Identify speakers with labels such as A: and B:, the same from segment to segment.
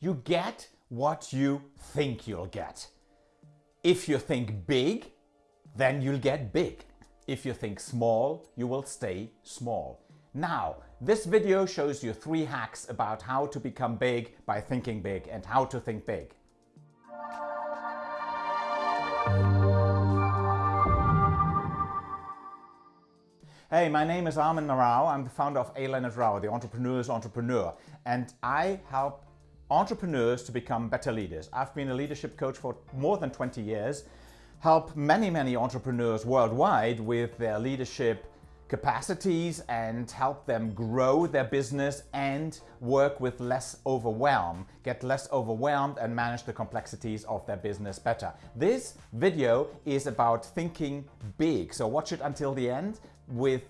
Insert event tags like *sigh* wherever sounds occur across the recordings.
A: You get what you think you'll get. If you think big, then you'll get big. If you think small, you will stay small. Now, this video shows you three hacks about how to become big by thinking big and how to think big. Hey, my name is Armin Rao. I'm the founder of A. Leonard Rao, the entrepreneur's entrepreneur. And I help entrepreneurs to become better leaders. I've been a leadership coach for more than 20 years, help many, many entrepreneurs worldwide with their leadership capacities and help them grow their business and work with less overwhelm, get less overwhelmed and manage the complexities of their business better. This video is about thinking big, so watch it until the end with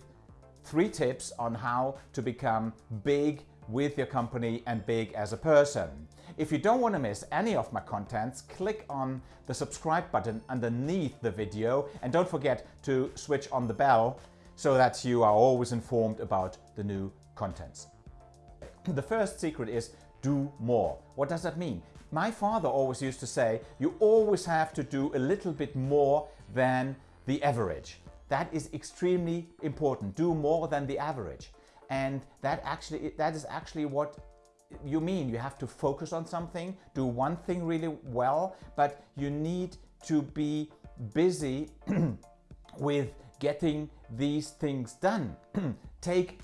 A: three tips on how to become big with your company and big as a person. If you don't want to miss any of my contents, click on the subscribe button underneath the video and don't forget to switch on the bell so that you are always informed about the new contents. The first secret is do more. What does that mean? My father always used to say, you always have to do a little bit more than the average. That is extremely important. Do more than the average. And that actually that is actually what you mean. You have to focus on something, do one thing really well, but you need to be busy *clears throat* with getting these things done. *clears throat* Take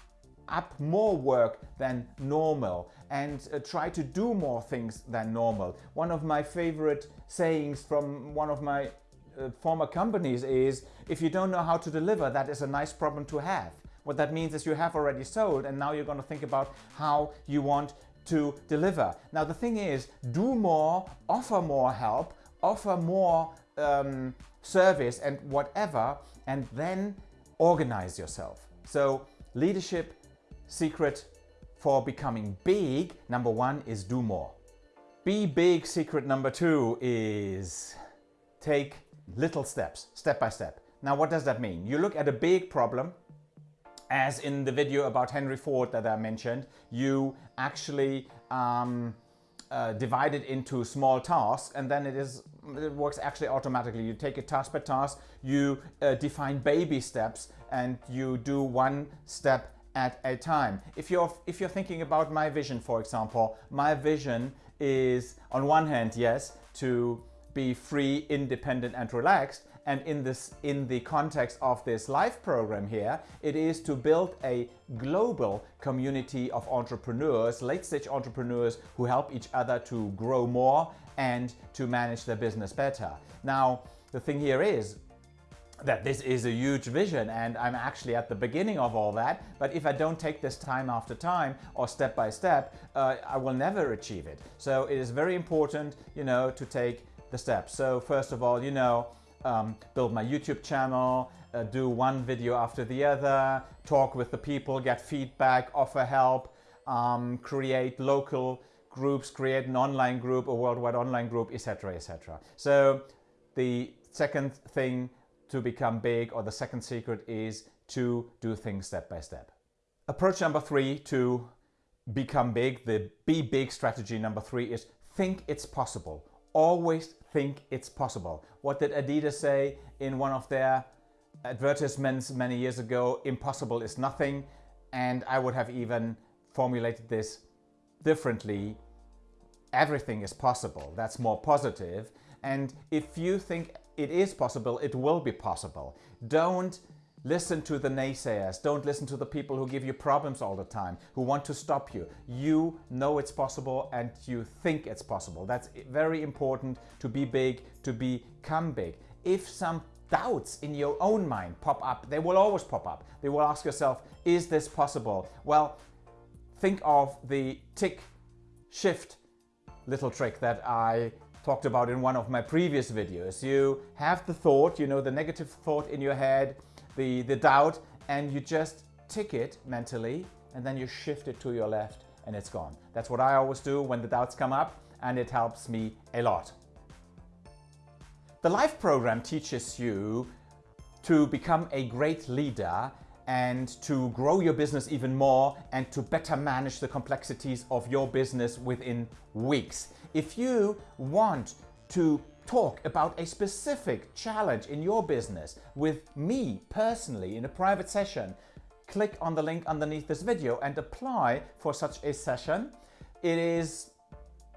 A: up more work than normal and uh, try to do more things than normal. One of my favorite sayings from one of my uh, former companies is if you don't know how to deliver, that is a nice problem to have. What that means is you have already sold and now you're going to think about how you want to deliver. Now the thing is, do more, offer more help, offer more um, service and whatever, and then organize yourself. So leadership secret for becoming big, number one is do more. Be big secret number two is take little steps, step by step. Now what does that mean? You look at a big problem, as in the video about Henry Ford that I mentioned, you actually um, uh, divide it into small tasks and then it is it works actually automatically. You take it task by task, you uh, define baby steps and you do one step at a time. If you're, if you're thinking about my vision, for example, my vision is on one hand, yes, to be free, independent and relaxed. And in, this, in the context of this live program here, it is to build a global community of entrepreneurs, late-stage entrepreneurs who help each other to grow more and to manage their business better. Now, the thing here is, that this is a huge vision and I'm actually at the beginning of all that but if I don't take this time after time or step by step uh, I will never achieve it so it is very important you know to take the steps. So first of all, you know, um, build my YouTube channel, uh, do one video after the other, talk with the people, get feedback, offer help, um, create local groups, create an online group, a worldwide online group, etc. etc. So the second thing to become big or the second secret is to do things step by step. Approach number three to become big, the be big strategy number three is think it's possible always think it's possible. What did Adidas say in one of their advertisements many years ago? Impossible is nothing. And I would have even formulated this differently. Everything is possible. That's more positive. And if you think it is possible, it will be possible. Don't Listen to the naysayers. Don't listen to the people who give you problems all the time, who want to stop you. You know it's possible and you think it's possible. That's very important to be big, to become big. If some doubts in your own mind pop up, they will always pop up. They will ask yourself, is this possible? Well, think of the tick shift little trick that I talked about in one of my previous videos. You have the thought, you know, the negative thought in your head, the, the doubt and you just tick it mentally and then you shift it to your left and it's gone. That's what I always do when the doubts come up and it helps me a lot. The LIFE program teaches you to become a great leader and to grow your business even more and to better manage the complexities of your business within weeks. If you want to talk about a specific challenge in your business with me personally in a private session, click on the link underneath this video and apply for such a session. It is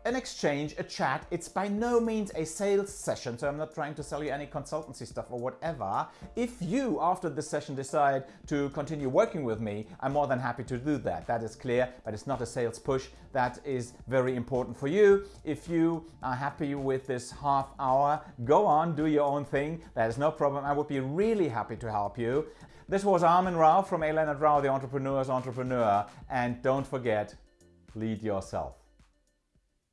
A: an exchange, a chat. It's by no means a sales session, so I'm not trying to sell you any consultancy stuff or whatever. If you, after this session, decide to continue working with me, I'm more than happy to do that. That is clear, but it's not a sales push. That is very important for you. If you are happy with this half hour, go on, do your own thing. That is no problem. I would be really happy to help you. This was Armin Rao from A. Leonard Rao, the entrepreneur's entrepreneur. And don't forget, lead yourself.